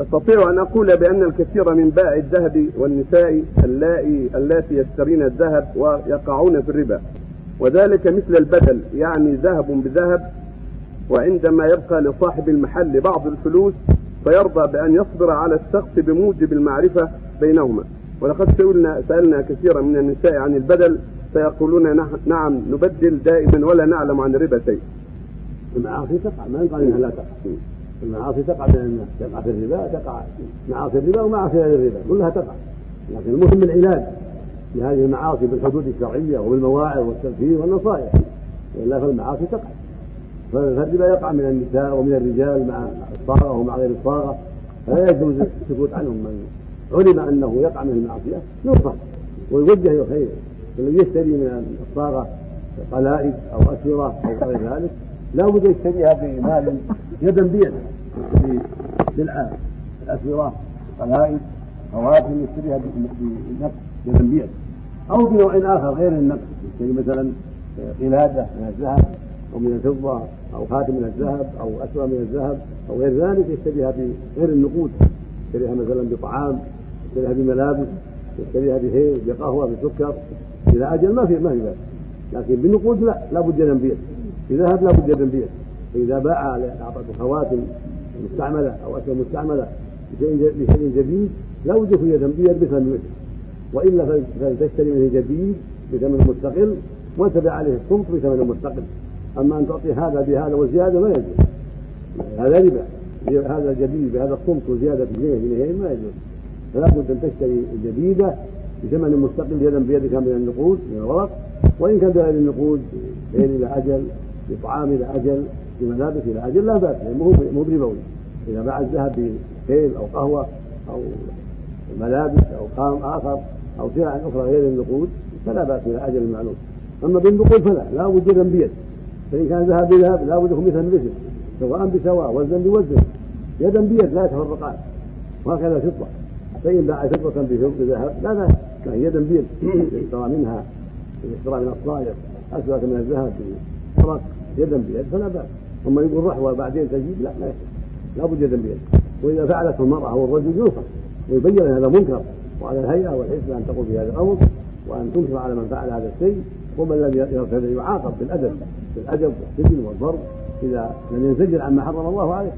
استطيع أن أقول بأن الكثير من بائع الذهب والنساء اللائي اللاتي يشترين الذهب ويقعون في الربا وذلك مثل البدل يعني ذهب بذهب وعندما يبقى لصاحب المحل بعض الفلوس فيرضى بأن يصبر على الشخص بموجب المعرفة بينهما ولقد سئلنا سألنا كثيرا من النساء عن البدل فيقولون نعم نبدل دائما ولا نعلم عن الربا شيء. تقع ما يقال إنها لا تقع. المعاصي تقع بين الناس تقع في الربا تقع معاصي الربا ومعاصي غير الربا كلها تقع. لكن المهم العلاج لهذه المعاصي بالحدود الشرعية وبالمواعظ والتذكير والنصائح. والا فالمعاصي تقع. فالربا يقع من النساء ومن الرجال مع الصاغه ومع غير الصاغه فلا يجوز السكوت عنهم. من علم أنه يقع من المعصية ينصح ويوجه إلى الخير. الذي يشتري من الصاغه قلائد أو اسوره أو غير ذلك لا بد يشتريها بمال يدا بيد سلعة الاسوره قلائد خواتم يشتريها يدا بيد أو بنوع آخر غير النقد يشتري مثلا قلاده من الذهب أو من الفضة أو خاتم من الذهب أو اسوره من الذهب أو غير ذلك يشتريها بغير النقود. يشتريها مثلا بطعام يشتريها بملابس يشتريها بهيل بقهوة بسكر. إلى أجل ما في ما في بأس. لكن بالنقود لا لابد يدا بيد بذهب لابد يدا بيد فاذا باع أعطته خواتم مستعملة أو اسهم مستعملة بشيء جديد لا يكون يدا بيد بثمن مثله وإلا فلتشتري منه جديد بثمن مستقل وتبع عليه الصمت بثمن مستقل. أما أن تعطي هذا بهذا وزيادة ما يجوز. هذا ربا. هذا جديد بهذا الصمت وزيادة جنيه جنيهين ما يجوز. فلا بد أن تشتري الجديده بثمن مستقل يدا بيدك من النقود من الورق. وإن كان بغير النقود غير إلى أجل بطعام إلى أجل بملابس إلى أجل لا بأس مو مو بربوي. إذا باع الذهب بخيل أو قهوة أو ملابس أو قام آخر أو سلع أخرى غير النقود فلا بأس إلى أجل معلوم. أما بالنقود فلا لا يدا بيد فإن كان ذهب بذهب لا بد مثل مثل سواء بسواء وزنا بوزن. يدا بيد لا يتفرقان وهكذا فضة. فإن باع فضة بذهب لا بأس. لكن يدا بيد يشترى منها يشترى من الصائغ اسود من الذهب بورق يدا بيد فلا بأس. اما يقول رحوه بعدين تجيب لا لا لا بد بيد وإذا فعلته المرأة أو الرجل ينصح ويبين هذا منكر وعلى الهيئة والحزب ان تقول في هذا الأمر وأن تنكر على من فعل هذا الشيء ومن لم يرتد يعاقب بالأدب بالأدب والسجن والضرب إذا لم ينزجر عما حرم الله عليه.